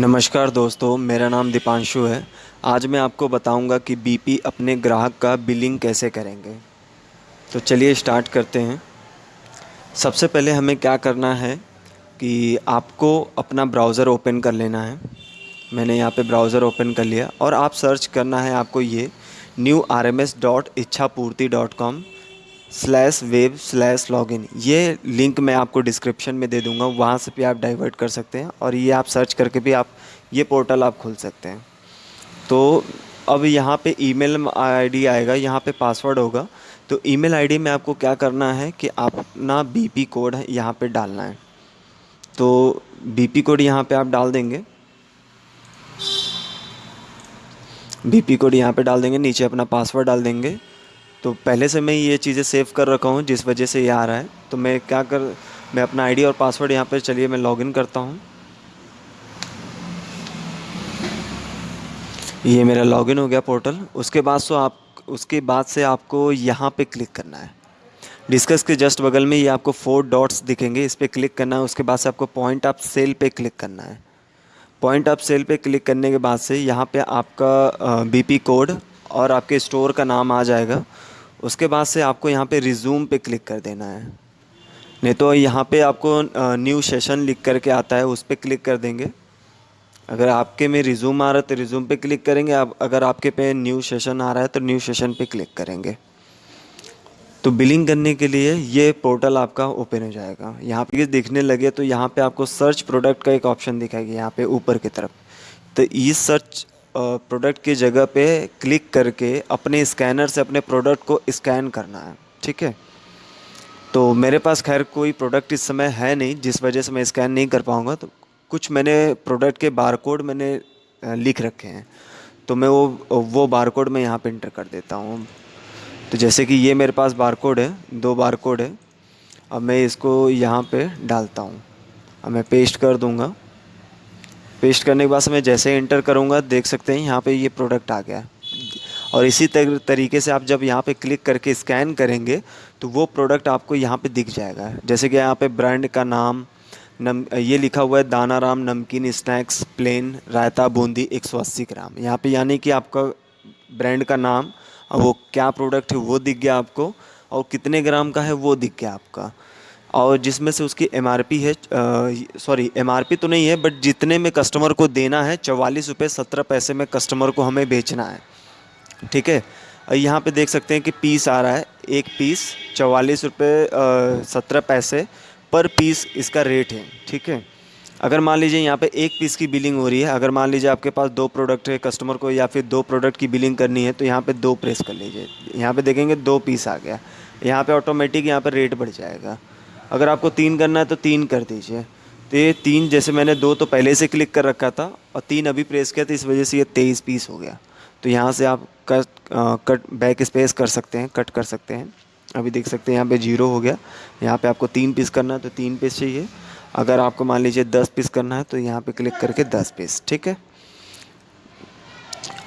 नमस्कार दोस्तों, मेरा नाम दीपांशु है। आज मैं आपको बताऊँगा कि बीपी अपने ग्राहक का बिलिंग कैसे करेंगे। तो चलिए स्टार्ट करते हैं। सबसे पहले हमें क्या करना है कि आपको अपना ब्राउज़र ओपन कर लेना है। मैंने यहाँ पे ब्राउज़र ओपन कर लिया और आप सर्च करना है आपको ये new R M S dot Ichhapurti dot com. Slash web slash login ये लिंक मैं आपको डिस्क्रिप्शन में दे दूँगा, वहाँ से भी आप डाइवर्ट कर सकते हैं और ये आप सर्च करके भी आप, ये पोर्टल आप खोल सकते हैं। तो अब यहाँ पे ईमेल आईडी आएगा, यहाँ पे पासवर्ड होगा। तो ईमेल आईडी में आपको क्या करना है कि आप अपना बीपी कोड यहाँ पे डालना है। तो बीपी कोड यहाँ पे आप डाल देंगे। बीपी कोड यहाँ पे डाल देंगे, नीचे अपना पासवर्ड डाल देंगे। तो पहले से मैं ये चीज़ें सेव कर रखा हूँ, जिस वजह से ये आ रहा है। तो मैं क्या कर, मैं अपना आईडी और पासवर्ड यहाँ पर चलिए, मैं लॉगिन करता हूँ। ये मेरा लॉगिन हो गया पोर्टल उसके बाद सो आप, उसके बाद से आपको यहाँ पे क्लिक करना है। डिस्कस के जस्ट बगल में ये आपको फोर डॉट्स दिखेंगे, इस पर क्लिक करना है। उसके बाद से आपको पॉइंट ऑफ़ सेल पे क्लिक करना है। पॉइंट ऑफ़ सेल पे क्लिक करने के बाद से यहाँ पे आपका बीपी कोड और आपके स्टोर का नाम आ जाएगा। उसके बाद से आपको यहाँ पे रिज्यूम पे क्लिक कर देना है। नहीं तो यहाँ पे आपको न्यू सेशन लिख करके आता है, उस पर क्लिक कर देंगे। अगर आपके में रिज्यूम आ रहा है तो रिज्यूम पे क्लिक करेंगे। आप अगर आपके पे न्यू सेशन आ रहा है तो न्यू सेशन पे क्लिक करेंगे। तो बिलिंग करने के लिए ये पोर्टल आपका ओपन हो जाएगा। यहाँ पे दिखने लगे तो यहाँ पे आपको सर्च प्रोडक्ट का एक ऑप्शन दिखाएगी, यहाँ पे ऊपर की तरफ़। तो इस सर्च प्रोडक्ट की जगह पे क्लिक करके अपने स्कैनर से अपने प्रोडक्ट को स्कैन करना है, ठीक है? तो मेरे पास खैर कोई प्रोडक्ट इस समय है नहीं, जिस वजह से मैं स्कैन नहीं कर पाऊँगा तो कुछ मैंने प्रोडक्ट के बारकोड मैंने लिख रखे हैं। तो मैं वो वो बारकोड मैं यहाँ पे इंटर कर देता हूँ। तो जैसे कि ये मेरे पास बारकोड है, दो बारकोड है, अब मैं इसको यहाँ पे डालता हूँ। अब मैं पेस्ट कर दूँगा। पेस्ट करने के बाद मैं जैसे इंटर करूँगा, देख सकते हैं यहाँ पर ये प्रोडक्ट आ गया। और इसी तरीके से आप जब यहाँ पे क्लिक करके स्कैन करेंगे तो वो प्रोडक्ट आपको यहाँ पे दिख जाएगा। जैसे कि यहाँ पे ब्रांड का नाम, नम, ये लिखा हुआ है, दाना राम नमकीन snacks plain raita boondi 180 gram. यहाँ पे यानी कि आपका ब्रांड का नाम, वो क्या प्रोडक्ट है वो दिख गया आपको, और कितने ग्राम का है वो दिख गया आपका। और जिसमें से उसकी एमआरपी है सॉरी एमआरपी तो नहीं है बट जितने में कस्टमर को देना है, चवालीस रुपये सत्रह पैसे में कस्टमर को हमें बेचना है। ठीक है? यहाँ पे देख सकते हैं कि पीस आ रहा है, एक पीस चवालीस रुपये सत्रह पैसे पर पीस इसका रेट है। ठीक है? अगर मान लीजिए यहाँ पे एक पीस की बिलिंग हो रही है, अगर मान लीजिए आपके पास दो प्रोडक्ट है कस्टमर को या फिर दो प्रोडक्ट की बिलिंग करनी है तो यहाँ पे दो प्रेस कर लीजिए। यहाँ पे देखेंगे दो पीस आ गया। यहाँ पे ऑटोमेटिक यहाँ पे रेट बढ़ जाएगा। अगर आपको तीन करना है तो तीन कर दीजिए। तो ये तीन जैसे मैंने दो तो पहले से क्लिक कर रखा था और तीन अभी प्रेस किया तो इस वजह से ये तेईस पीस हो गया। तो यहाँ से आप कट कट बैक स्पेस कर सकते हैं, कट कर सकते हैं। अभी देख सकते हैं यहाँ पे ज़ीरो हो गया। यहाँ पे आपको तीन पीस करना है तो तीन पीस चाहिए। अगर आपको मान लीजिए दस पीस करना है तो यहाँ पे क्लिक करके दस पीस, ठीक है?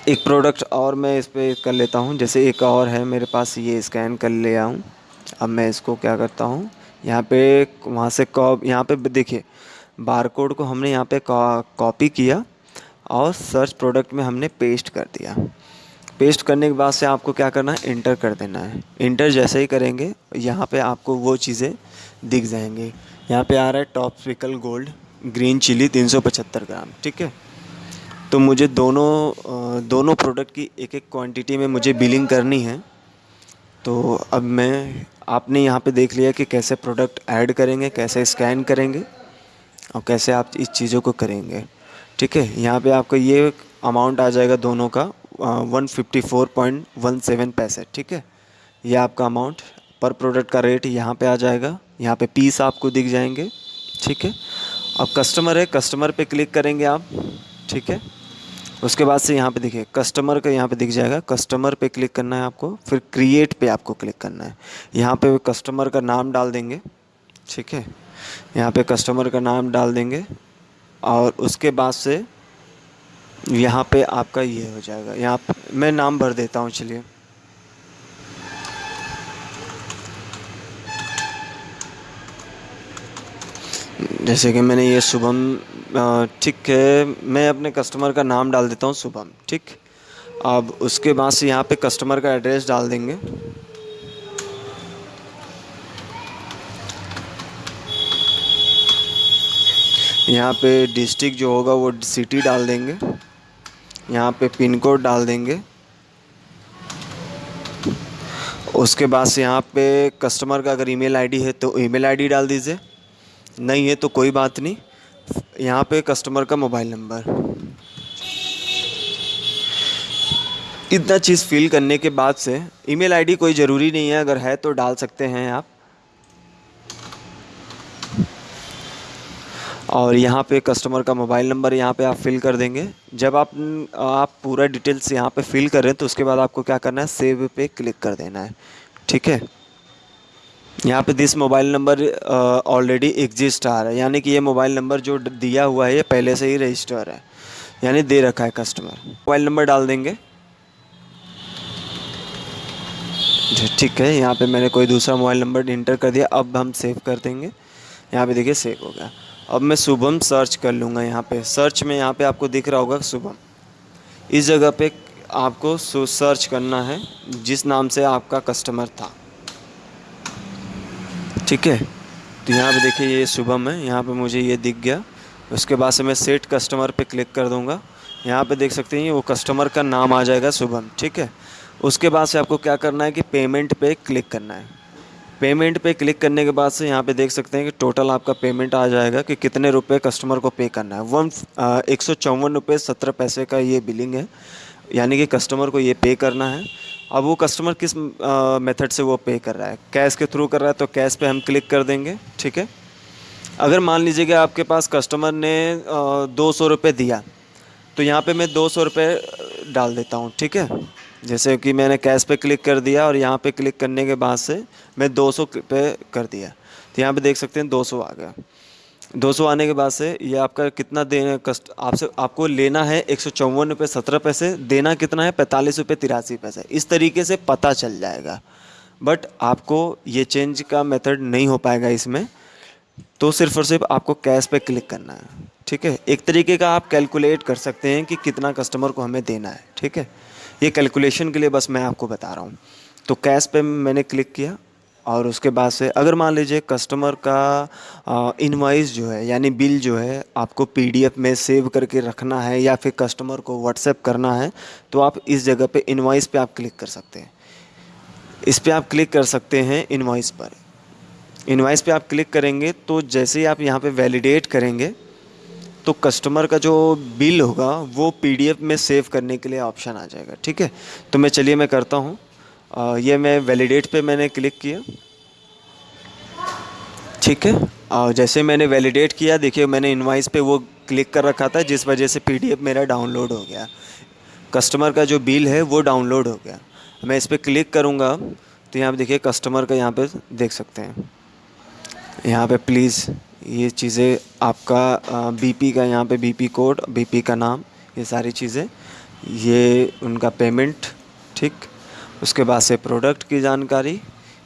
एक प्रोडक्ट और मैं इस पर कर लेता हूँ। जैसे एक और है मेरे पास, ये स्कैन कर ले आऊँ। अब मैं इसको क्या करता हूँ? यहाँ पे वहाँ से कॉप, यहाँ पे देखिए, बारकोड को हमने यहाँ पे कॉपी किया और सर्च प्रोडक्ट में हमने पेस्ट कर दिया। पेस्ट करने के बाद से आपको क्या करना है? इंटर कर देना है। इंटर जैसे ही करेंगे, यहाँ पे आपको वो चीज़ें दिख जाएँगी। यहाँ पे आ रहा है टॉप स्पिकल गोल्ड ग्रीन चिली 375 ग्राम, ठीक है? तो मुझे दोनों दोनों प्रोडक्ट की एक एक क्वांटिटी में मुझे बिलिंग करनी है। तो अब मैं आपने यहाँ पे देख लिया कि कैसे प्रोडक्ट ऐड करेंगे, कैसे स्कैन करेंगे और कैसे आप इस चीज़ों को करेंगे। ठीक है, यहाँ पे आपका ये अमाउंट आ जाएगा दोनों का one fifty four point one seven पैसे। ठीक है, ये आपका अमाउंट पर प्रोडक्ट का रेट यहाँ पे आ जाएगा। यहाँ पे पीस आपको दिख जाएँगे। ठीक है, अब कस्टमर है कस्टमर पे क्लिक करेंगे आप। ठीक है उसके बाद से यहाँ पे देखिए कस्टमर का यहाँ पे दिख जाएगा। कस्टमर पे क्लिक करना है आपको, फिर क्रिएट पे आपको क्लिक करना है। यहाँ पे कस्टमर का नाम डाल देंगे, ठीक है? यहाँ पे कस्टमर का नाम डाल देंगे, और उसके बाद से यहाँ पे आपका ये हो जाएगा। यहाँ मैं नाम भर देता हूँ, चलिए। जैसे कि मैंने ये शुभम ठीक है, मैं अपने कस्टमर का नाम डाल देता हूँ शुभम, ठीक? अब उसके बाद से यहाँ पे कस्टमर का एड्रेस डाल देंगे। यहाँ पे डिस्ट्रिक्ट जो होगा वो सिटी डाल देंगे। यहाँ पे पिन कोड डाल देंगे। उसके बाद से यहाँ पे कस्टमर का अगर ईमेल आईडी है तो ईमेल आईडी डाल दीजिए। नहीं है तो कोई बात नहीं। यहाँ पे कस्टमर का मोबाइल नंबर इतना चीज़ फिल करने के बाद से ईमेल आईडी कोई ज़रूरी नहीं है, अगर है तो डाल सकते हैं आप। और यहाँ पे कस्टमर का मोबाइल नंबर यहाँ पे आप फिल कर देंगे। जब आप आप पूरा डिटेल्स यहाँ पे फिल कर रहे हैं तो उसके बाद आपको क्या करना है? सेव पे क्लिक कर देना है। ठीक है? यहाँ पे this mobile number already exist आ रहा है। यानी कि ये मोबाइल नंबर जो दिया हुआ है, ये पहले से ही रजिस्टर है। यानी दे रखा है कस्टमर मोबाइल नंबर डाल देंगे। ठीक है। यहाँ पे मैंने कोई दूसरा मोबाइल नंबर इंटर कर दिया। अब हम सेव कर देंगे। यहाँ पे देखिए सेव हो गया। अब मैं शुभम सर्च कर लूँगा यहाँ पे। सर्च में यहाँ पे आपको दिख रहा होगा शुभम। इस जगह पे आपको सर्च करना है, जिस नाम से आपका कस्टमर था। ठीक है? तो यहाँ पे देखिए ये शुभम है, यहाँ पे मुझे ये दिख गया। उसके बाद से मैं सेट कस्टमर पे क्लिक कर दूँगा। यहाँ पे देख सकते हैं वो कस्टमर का नाम आ जाएगा शुभम, ठीक है? उसके बाद से आपको क्या करना है कि पेमेंट पे क्लिक करना है। पेमेंट पे क्लिक करने के बाद से यहाँ पे देख सकते हैं कि टोटल आपका पेमेंट आ जाएगा कि कितने रुपए कस्टमर को पे करना है। वन एक सौ चौवन रुपये सत्रह पैसे का ये बिलिंग है। यानी कि कस्टमर को ये पे करना है। अब वो कस्टमर किस मेथड से वो पे कर रहा है? कैश के थ्रू कर रहा है तो कैश पे हम क्लिक कर देंगे, ठीक है? अगर मान लीजिए कि आपके पास कस्टमर ने दो सौ रुपये दिया तो यहाँ पे मैं दो सौ रुपये डाल देता हूँ, ठीक है? जैसे कि मैंने कैश पे क्लिक कर दिया और यहाँ पे क्लिक करने के बाद से मैं दो सौ पे कर दिया। तो यहाँ पे देख सकते हैं दो सौ आ गया। दो सौ आने के बाद से ये आपका कितना देना कस्ट, आपसे, आपको लेना है एक सौ चौवन रुपये सत्रह पैसे, देना कितना है पैंतालीस रुपये तिरासी पैसे। इस तरीके से पता चल जाएगा। बट आपको ये चेंज का मेथड नहीं हो पाएगा इसमें। तो सिर्फ़ और सिर्फ़ आपको कैश पे क्लिक करना है। ठीक है? एक तरीके का आप कैलकुलेट कर सकते हैं कि कितना कस्टमर को हमें देना है। ठीक है? ये कैलकुलेशन के लिए बस मैं आपको बता रहा हूँ। तो कैश पे मैंने क्लिक किया। और उसके बाद से, अगर मान लीजिए कस्टमर का इनवाइस जो है, यानी बिल जो है, आपको पीडीएफ में सेव करके रखना है या फिर कस्टमर को व्हाट्सएप करना है तो आप इस जगह पे इनवाइस पे आप क्लिक कर सकते हैं। इस पर आप क्लिक कर सकते हैं इनवाइस पर। इनवाइस पे आप क्लिक करेंगे तो जैसे ही आप यहाँ पे वैलिडेट करेंगे तो कस्टमर का जो बिल होगा, वो पीडीएफ में सेव करने के लिए ऑप्शन आ जाएगा, ठीक है? तो मैं, चलिए मैं करता हूँ। ये मैं वैलिडेट पे मैंने क्लिक किया। ठीक है? और जैसे मैंने वैलिडेट किया, देखिए मैंने इनवाइस पे वो क्लिक कर रखा था, जिस वजह से पीडीएफ मेरा डाउनलोड हो गया। कस्टमर का जो बिल है, वो डाउनलोड हो गया। मैं इस पर क्लिक करूँगा तो यहाँ पे देखिए कस्टमर का यहाँ पर देख सकते हैं। यहाँ पे प्लीज़ ये चीज़ें आपका बीपी का यहाँ पे बीपी कोड बीपी का नाम, ये सारी चीज़ें, ये उनका पेमेंट ठीक? उसके बाद से प्रोडक्ट की जानकारी,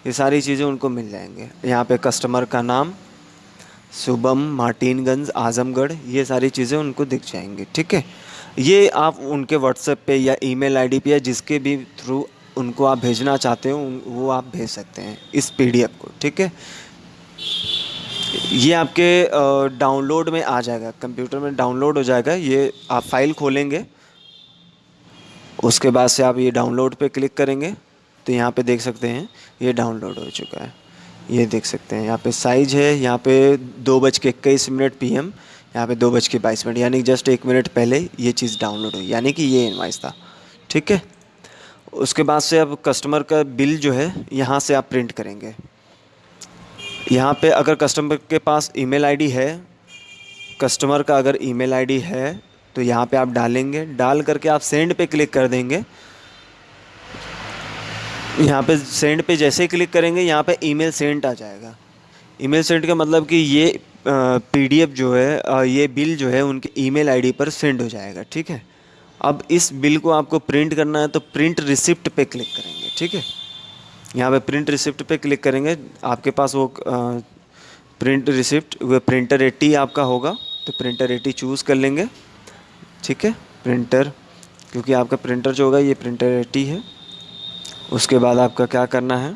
ये सारी चीज़ें उनको मिल जाएँगे। यहाँ पे कस्टमर का नाम, शुभम मार्टिनगंज, आजमगढ़, ये सारी चीज़ें उनको दिख जाएँगी, ठीक है? ये आप उनके व्हाट्सएप पे या ईमेल आईडी पे या जिसके भी थ्रू उनको आप भेजना चाहते हो, वो आप भेज सकते हैं इस पीडीएफ को, ठीक है? ये आपके डाउनलोड में आ जाएगा कंप्यूटर में डाउनलोड हो जाएगा, ये आप फ़ाइल खोलेंगे उसके बाद से आप ये डाउनलोड पे क्लिक करेंगे तो यहाँ पे देख सकते हैं, ये डाउनलोड हो चुका है। ये देख सकते हैं, यहाँ पे साइज़ है, यहाँ पे दो बज के इक्कीस मिनट पी एम यहाँ पर दो बज के बाईस मिनट, यानी जस्ट एक मिनट पहले ये चीज़ डाउनलोड हुई, यानी कि ये इन्वाइस था। ठीक है? उसके बाद से अब कस्टमर का बिल जो है, यहाँ से आप प्रिंट करेंगे। यहाँ पे अगर कस्टमर के पास ईमेल आईडी है कस्टमर का अगर ईमेल आईडी है तो यहाँ पे आप डालेंगे, डाल करके आप सेंड पे क्लिक कर देंगे। यहाँ पे सेंड पे जैसे ही क्लिक करेंगे, यहाँ पे ईमेल सेंड आ जाएगा। ईमेल सेंड का मतलब कि ये पीडीएफ जो है ये बिल जो है, उनके ईमेल आईडी पर सेंड हो जाएगा, ठीक है? अब इस बिल को आपको प्रिंट करना है तो प्रिंट रिसिप्ट पे क्लिक करेंगे, ठीक है? यहाँ पे प्रिंट रिसिप्ट पे क्लिक करेंगे, आपके पास वो प्रिंट रिसिप्ट वह प्रिंटर एट्टी आपका होगा तो प्रिंटर एट्टी चूज़ कर लेंगे। ठीक है? प्रिंटर क्योंकि आपका प्रिंटर जो होगा, ये प्रिंटर एट्टी है। उसके बाद आपका क्या करना है?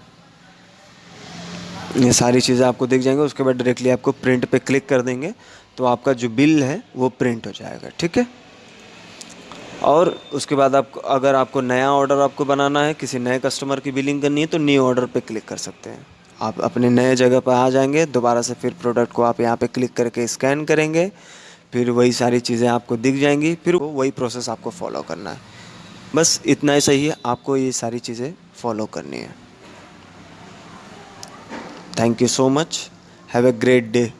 ये सारी चीज़ें आपको दिख जाएँगे, उसके बाद डायरेक्टली आपको प्रिंट पे क्लिक कर देंगे तो आपका जो बिल है, वो प्रिंट हो जाएगा, ठीक है? और उसके बाद आपको अगर आपको नया ऑर्डर आपको बनाना है, किसी नए कस्टमर की बिलिंग करनी है तो न्यू ऑर्डर पे क्लिक कर सकते हैं। आप अपने नए जगह पर आ जाएँगे, दोबारा से फिर प्रोडक्ट को आप यहाँ पे क्लिक करके स्कैन करेंगे फिर वही सारी चीज़ें आपको दिख जाएँगी, फिर वही प्रोसेस आपको फॉलो करना है। बस इतना ही सही है, आपको ये सारी चीज़ें फॉलो करनी है। Thank you so much have a great day